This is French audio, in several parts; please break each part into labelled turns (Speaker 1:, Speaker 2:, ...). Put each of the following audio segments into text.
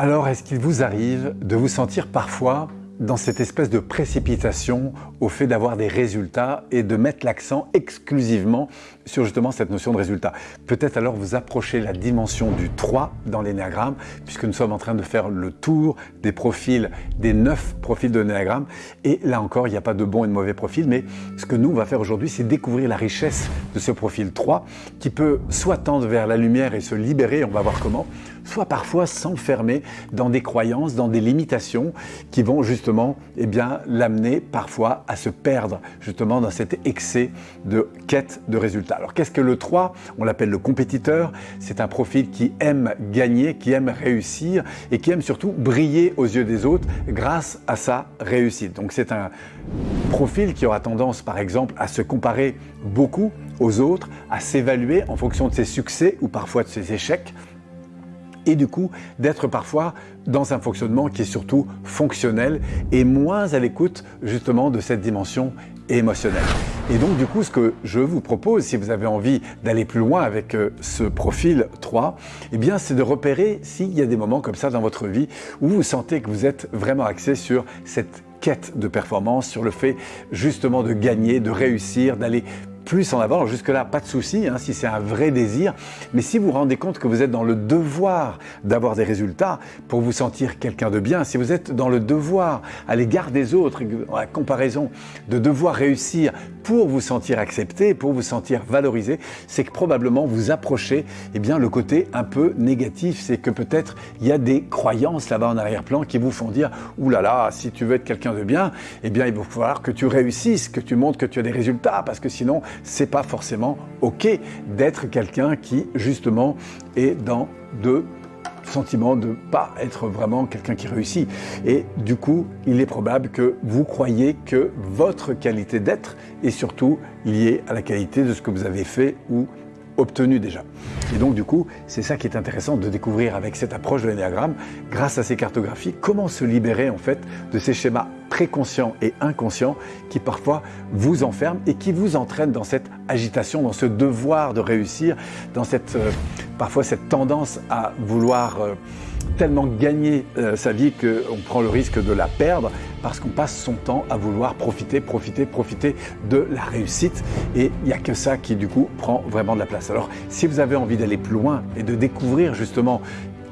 Speaker 1: Alors, est-ce qu'il vous arrive de vous sentir parfois dans cette espèce de précipitation au fait d'avoir des résultats et de mettre l'accent exclusivement sur justement cette notion de résultat. Peut-être alors vous approchez la dimension du 3 dans l'énéagramme, puisque nous sommes en train de faire le tour des profils, des 9 profils de l'énéagramme. Et là encore, il n'y a pas de bon et de mauvais profils, mais ce que nous, on va faire aujourd'hui, c'est découvrir la richesse de ce profil 3, qui peut soit tendre vers la lumière et se libérer, on va voir comment, soit parfois s'enfermer dans des croyances, dans des limitations qui vont justement eh bien, l'amener parfois à se perdre justement dans cet excès de quête de résultats. Alors qu'est-ce que le 3 On l'appelle le compétiteur. C'est un profil qui aime gagner, qui aime réussir et qui aime surtout briller aux yeux des autres grâce à sa réussite. Donc c'est un profil qui aura tendance par exemple à se comparer beaucoup aux autres, à s'évaluer en fonction de ses succès ou parfois de ses échecs et du coup d'être parfois dans un fonctionnement qui est surtout fonctionnel et moins à l'écoute justement de cette dimension émotionnelle. Et donc du coup ce que je vous propose si vous avez envie d'aller plus loin avec euh, ce profil 3, eh bien c'est de repérer s'il y a des moments comme ça dans votre vie où vous sentez que vous êtes vraiment axé sur cette quête de performance, sur le fait justement de gagner, de réussir, d'aller plus en avant. Jusque-là, pas de souci, hein, si c'est un vrai désir. Mais si vous vous rendez compte que vous êtes dans le devoir d'avoir des résultats pour vous sentir quelqu'un de bien, si vous êtes dans le devoir à l'égard des autres, la comparaison de devoir réussir pour vous sentir accepté, pour vous sentir valorisé, c'est que probablement vous approchez eh bien, le côté un peu négatif. C'est que peut-être il y a des croyances là-bas en arrière-plan qui vous font dire « Ouh là là, si tu veux être quelqu'un de bien, eh bien il va falloir que tu réussisses, que tu montres que tu as des résultats, parce que sinon c'est pas forcément OK d'être quelqu'un qui, justement, est dans de sentiment de pas être vraiment quelqu'un qui réussit. Et du coup, il est probable que vous croyez que votre qualité d'être est surtout liée à la qualité de ce que vous avez fait ou obtenu déjà. Et donc du coup, c'est ça qui est intéressant de découvrir avec cette approche de l'énéagramme, grâce à ces cartographies, comment se libérer en fait de ces schémas préconscients et inconscients qui parfois vous enferment et qui vous entraînent dans cette agitation, dans ce devoir de réussir, dans cette euh, parfois cette tendance à vouloir euh, tellement gagner euh, sa vie qu'on prend le risque de la perdre parce qu'on passe son temps à vouloir profiter, profiter, profiter de la réussite et il n'y a que ça qui du coup prend vraiment de la place. Alors si vous avez envie d'aller plus loin et de découvrir justement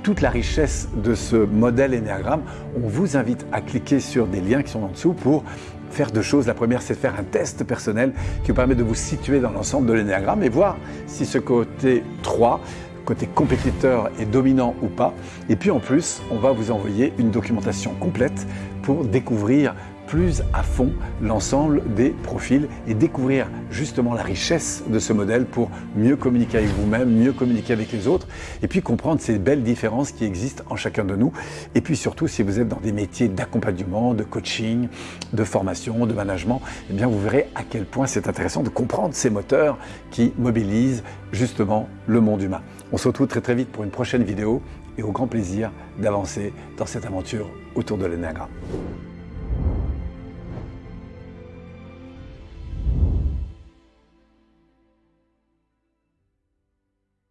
Speaker 1: toute la richesse de ce modèle Enneagram, on vous invite à cliquer sur des liens qui sont en dessous pour faire deux choses. La première, c'est de faire un test personnel qui vous permet de vous situer dans l'ensemble de l'énéagramme et voir si ce côté 3 côté compétiteur et dominant ou pas. Et puis en plus, on va vous envoyer une documentation complète pour découvrir plus à fond l'ensemble des profils et découvrir justement la richesse de ce modèle pour mieux communiquer avec vous-même, mieux communiquer avec les autres et puis comprendre ces belles différences qui existent en chacun de nous. Et puis surtout, si vous êtes dans des métiers d'accompagnement, de coaching, de formation, de management, eh bien vous verrez à quel point c'est intéressant de comprendre ces moteurs qui mobilisent justement le monde humain. On se retrouve très très vite pour une prochaine vidéo et au grand plaisir d'avancer dans cette aventure autour de l'énagramme.